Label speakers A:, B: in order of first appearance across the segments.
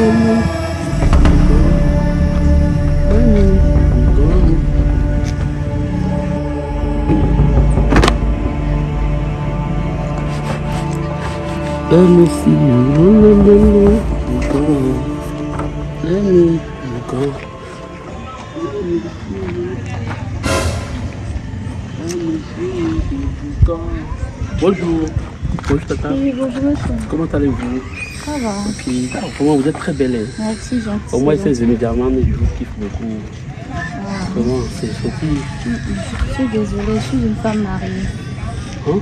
A: Let me see you. Let me go. Bonjour. Bonjour tata.
B: Oui, bonjour monsieur.
A: Comment allez-vous?
B: Ça va.
A: Ok. Ah, Vraiment, vous êtes très belle. hein.
B: Merci, gentil.
A: Au moins, c'est immédiatement, mais je vous kiffe beaucoup. Comment C'est gentil?
B: Je suis désolée, je suis une femme mariée.
A: Hein?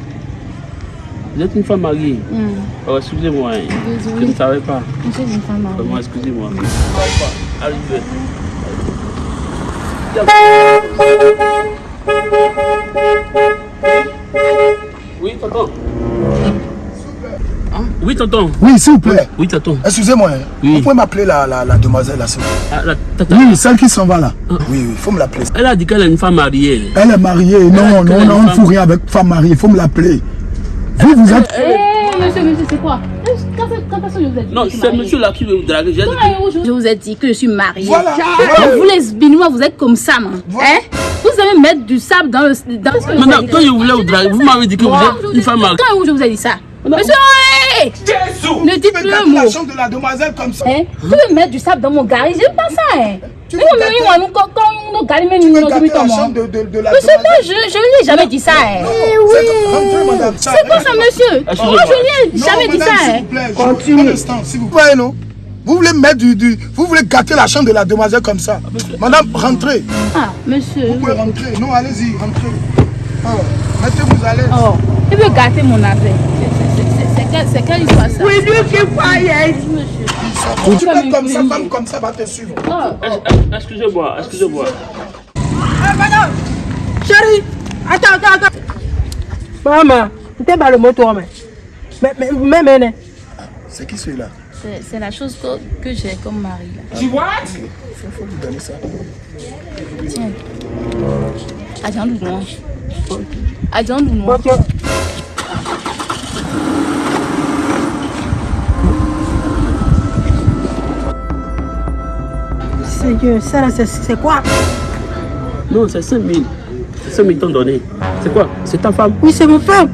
A: Vous êtes une femme mariée?
B: Hum,
A: Oh, excusez-moi. hein. Je ne savais pas.
B: je suis une femme mariée.
A: Vraiment, excusez-moi. Je ne savais pas. Arrivez. Oui, tonton. Oui, tonton.
C: Oui, s'il vous plaît.
A: Oui, tonton.
C: Excusez-moi, hein.
A: Oui.
C: vous pouvez m'appeler la, la, la demoiselle là, s'il vous plaît
A: Ah, la tata,
C: Oui, celle qui s'en va là. Oui, oui, il faut me l'appeler.
A: elle a dit qu'elle est une femme mariée.
C: Elle est mariée. Non,
A: Elle a
C: non, non, on ne fout rien avec femme mariée. Il faut me l'appeler. Vous, vous êtes.
B: Eh, monsieur, monsieur, c'est quoi? Quand quand est-ce que je vous ai dit
A: Non, c'est monsieur là qui veut vous draguer. Dit
B: Je vous ai dit que je suis mariée?
C: Voilà.
B: Vous les Béninois, vous êtes comme ça, man.
C: Voilà.
B: Hein? Vous allez mettre du sable dans le. Dans...
A: que- Madame, quand je voulais vous draguer, vous m'avez dit que vous êtes une femme mariée.
B: Quand je vous ai dit ça? Monsieur, hey
C: Jésus
B: Ne dites
C: Tu
B: plus
C: peux
B: un
C: gâter
B: mot.
C: la chambre de la demoiselle comme ça.
B: Hein? Tu veux mettre du sable dans mon garage? J'aime pas ça, hein
C: Tu veux gâter- Tu veux la chambre de, de, de la
B: Monsieur, moi, je, je lui ai jamais dit ça, hein.
C: Madame. Ça-
B: C'est quoi ça, monsieur
A: Excusez-moi.
B: Moi, je lui ai
C: Non,
B: jamais dit
C: madame,
B: ça,
C: s'il
B: hein.
C: vous plaît, je- Un instant, s'il vous plaît, non Vous voulez mettre du, du. Vous voulez gâter la chambre de la demoiselle comme ça. Madame, rentrez.
B: Ah, monsieur.
C: Vous pouvez rentrer. Non, allez-y, rentrez. Oh, Mettez-vous à l'aise.
B: Oh, il veut gâter mon affaire. C'est- quelle- histoire, ça Oui, lui qui croyait.
C: Tu fais comme ça, femme comme ça va te suivre.
B: Oh, oh.
A: Ex- Excusez-moi, excusez-moi.
D: Chérie, attends, attends, attends. Maman, tu pas le moto, mais. Mais, mais, mais, mais, mais.
C: C'est qui celui-là?
B: C'est la chose que, que j'ai comme mari, là.
C: Il faut, lui donner ça.
B: Tiens. Adjan Doulouan. Adjan Doulouan.
D: Bon, tu- Seigneur, ça là, c'est- quoi?
A: Non, c'est 5 000. C'est 5 000 t'ont donné. C'est quoi? C'est ta femme?
D: Oui, c'est mon frère.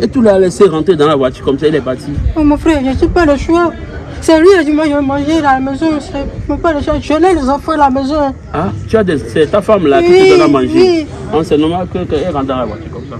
A: Et tu l'as laissé rentrer dans la voiture comme ça, il est parti.
D: Oh, mon frère, je n'ai pas le choix. C'est lui qui a dit, moi, je vais manger à la maison. Mon pas le choix. Je l'ai les enfants à la maison.
A: Ah, tu as des... C'est ta femme là qui
D: Oui,
A: te donne à manger.
D: oui.
A: C'est normal que- qu'elle rentre dans la voiture comme ça.